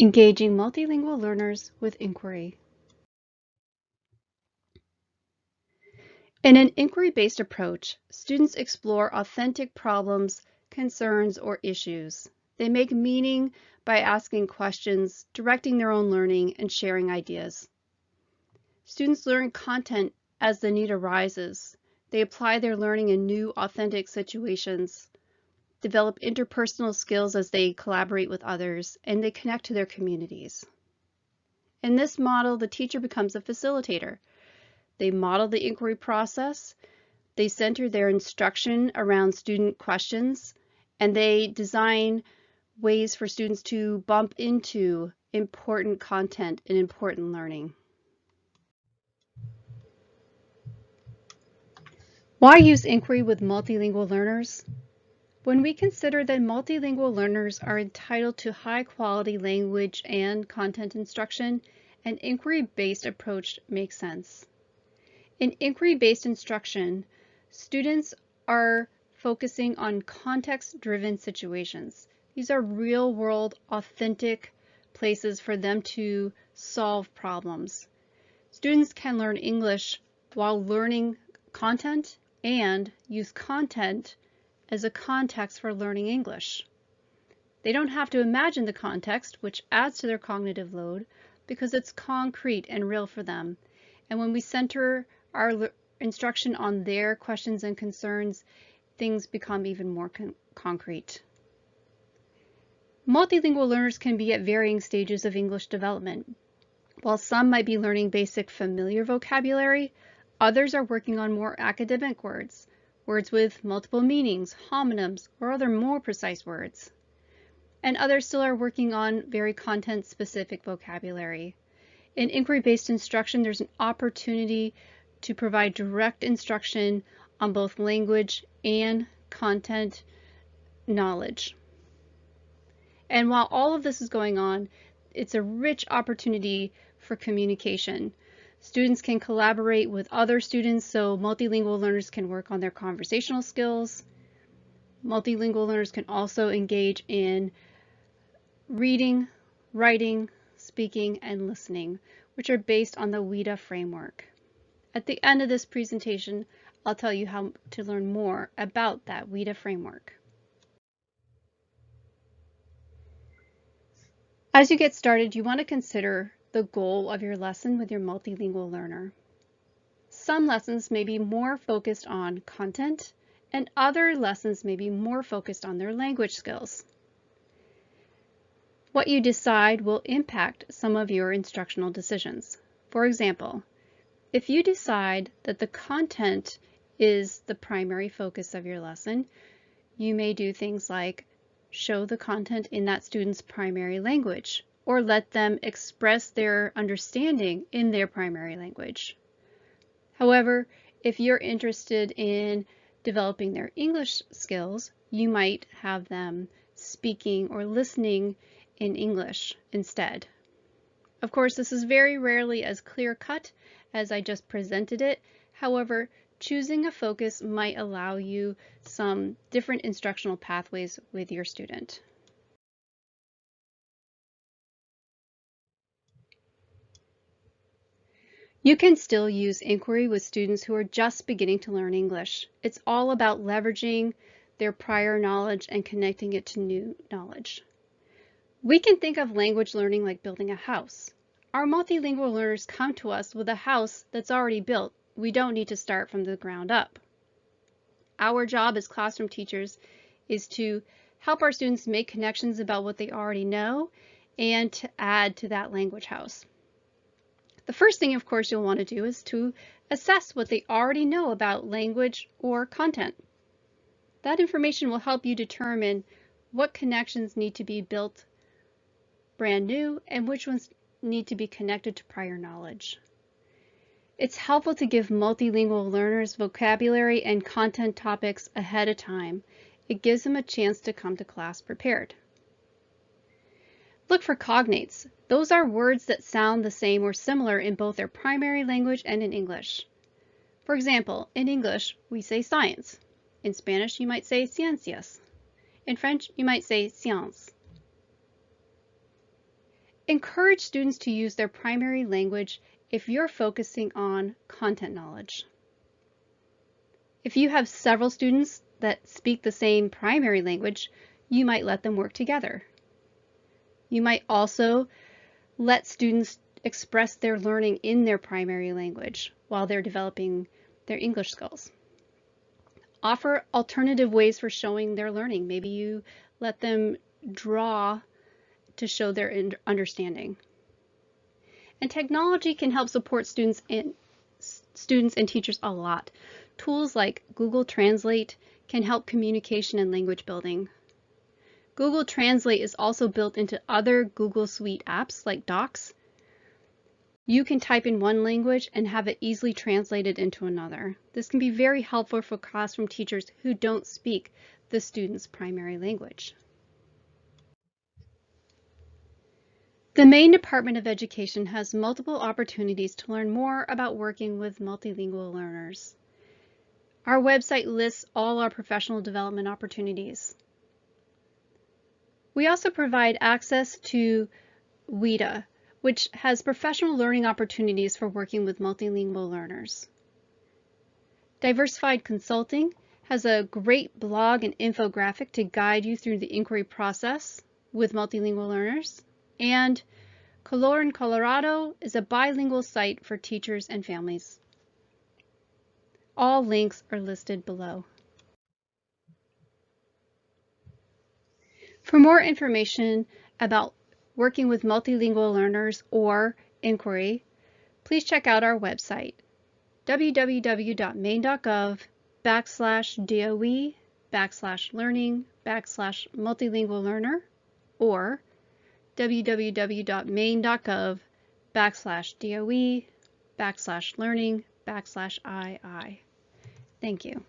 Engaging multilingual learners with inquiry. In an inquiry-based approach, students explore authentic problems, concerns, or issues. They make meaning by asking questions, directing their own learning, and sharing ideas. Students learn content as the need arises. They apply their learning in new, authentic situations develop interpersonal skills as they collaborate with others, and they connect to their communities. In this model, the teacher becomes a facilitator. They model the inquiry process, they center their instruction around student questions, and they design ways for students to bump into important content and important learning. Why use inquiry with multilingual learners? When we consider that multilingual learners are entitled to high quality language and content instruction, an inquiry-based approach makes sense. In inquiry-based instruction, students are focusing on context-driven situations. These are real-world, authentic places for them to solve problems. Students can learn English while learning content and use content as a context for learning English. They don't have to imagine the context, which adds to their cognitive load, because it's concrete and real for them. And when we center our instruction on their questions and concerns, things become even more con concrete. Multilingual learners can be at varying stages of English development. While some might be learning basic familiar vocabulary, others are working on more academic words, words with multiple meanings, homonyms, or other more precise words. And others still are working on very content-specific vocabulary. In inquiry-based instruction, there's an opportunity to provide direct instruction on both language and content knowledge. And while all of this is going on, it's a rich opportunity for communication. Students can collaborate with other students so multilingual learners can work on their conversational skills. Multilingual learners can also engage in reading, writing, speaking, and listening, which are based on the WIDA framework. At the end of this presentation, I'll tell you how to learn more about that WIDA framework. As you get started, you want to consider the goal of your lesson with your multilingual learner. Some lessons may be more focused on content and other lessons may be more focused on their language skills. What you decide will impact some of your instructional decisions. For example, if you decide that the content is the primary focus of your lesson, you may do things like show the content in that student's primary language or let them express their understanding in their primary language. However, if you're interested in developing their English skills, you might have them speaking or listening in English instead. Of course, this is very rarely as clear cut as I just presented it. However, choosing a focus might allow you some different instructional pathways with your student. You can still use inquiry with students who are just beginning to learn English. It's all about leveraging their prior knowledge and connecting it to new knowledge. We can think of language learning like building a house. Our multilingual learners come to us with a house that's already built. We don't need to start from the ground up. Our job as classroom teachers is to help our students make connections about what they already know and to add to that language house. The first thing, of course, you'll want to do is to assess what they already know about language or content. That information will help you determine what connections need to be built brand new and which ones need to be connected to prior knowledge. It's helpful to give multilingual learners vocabulary and content topics ahead of time. It gives them a chance to come to class prepared. Look for cognates. Those are words that sound the same or similar in both their primary language and in English. For example, in English, we say science. In Spanish, you might say ciencias. In French, you might say science. Encourage students to use their primary language if you're focusing on content knowledge. If you have several students that speak the same primary language, you might let them work together. You might also let students express their learning in their primary language while they're developing their English skills. Offer alternative ways for showing their learning. Maybe you let them draw to show their understanding. And technology can help support students and students and teachers a lot. Tools like Google Translate can help communication and language building. Google Translate is also built into other Google Suite apps like Docs. You can type in one language and have it easily translated into another. This can be very helpful for classroom teachers who don't speak the student's primary language. The Maine Department of Education has multiple opportunities to learn more about working with multilingual learners. Our website lists all our professional development opportunities. We also provide access to WIDA, which has professional learning opportunities for working with multilingual learners. Diversified Consulting has a great blog and infographic to guide you through the inquiry process with multilingual learners. And Colorín Colorado is a bilingual site for teachers and families. All links are listed below. For more information about working with multilingual learners or inquiry, please check out our website, www.maine.gov backslash DOE backslash learning backslash multilingual learner or www.maine.gov backslash DOE backslash learning backslash II. Thank you.